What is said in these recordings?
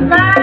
妈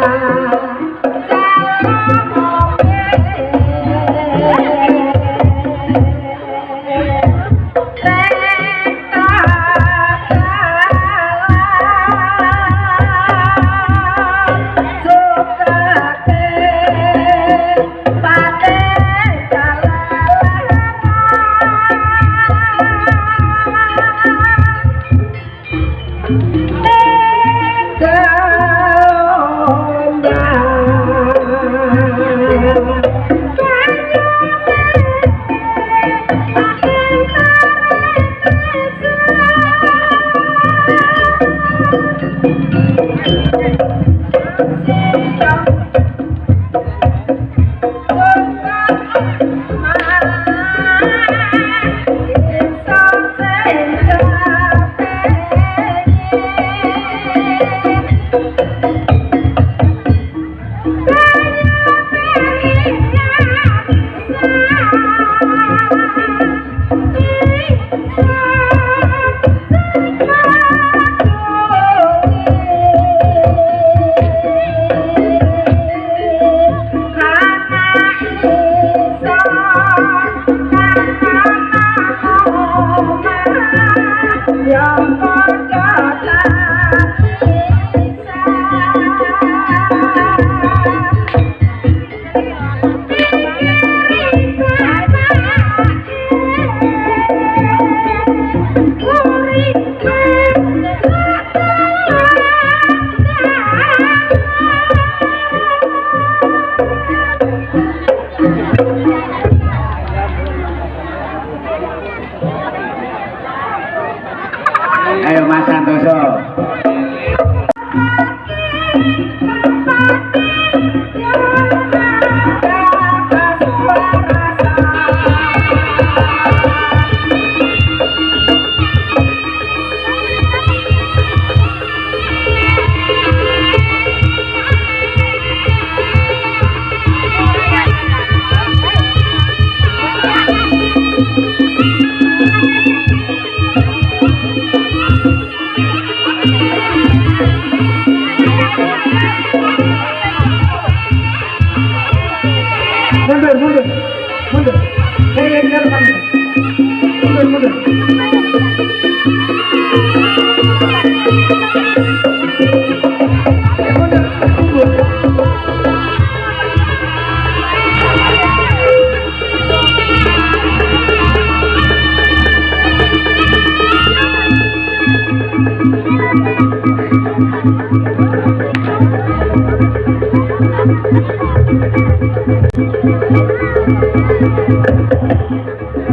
Thank you. Mundur mundur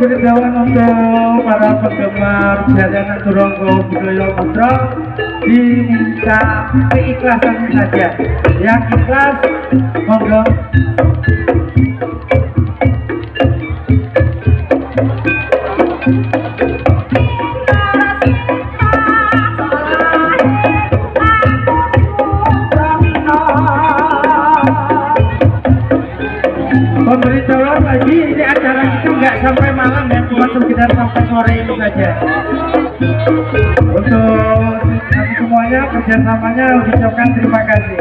Pemberitahuan untuk para penggemar jajanan Turonggo Budaya Putra diminta keikhlasan saja. Yang ikhlas, monggo. Sampai malam ya, cuma sekitar sampai sore itu saja. Untuk semuanya kerjasamanya ucapkan terima kasih.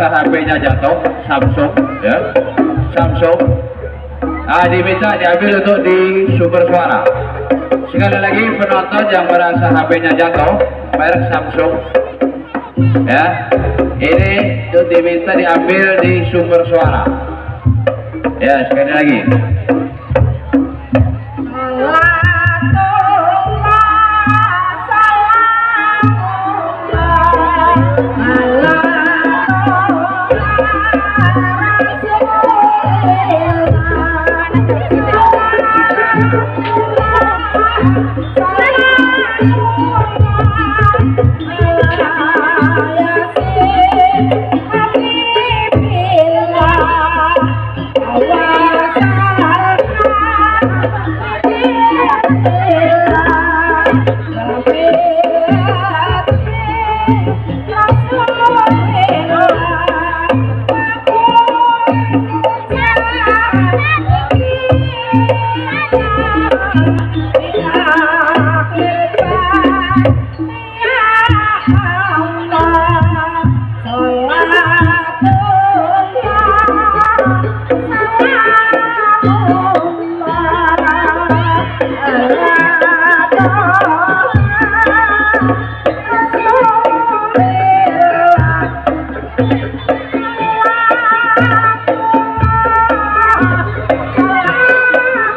Merasa HP-nya jatuh Samsung ya. Samsung. Ah diminta diambil untuk di sumber suara. Sekali lagi penonton yang merasa HP-nya jatuh merek Samsung ya. Ini itu diminta diambil di sumber suara. Ya sekali lagi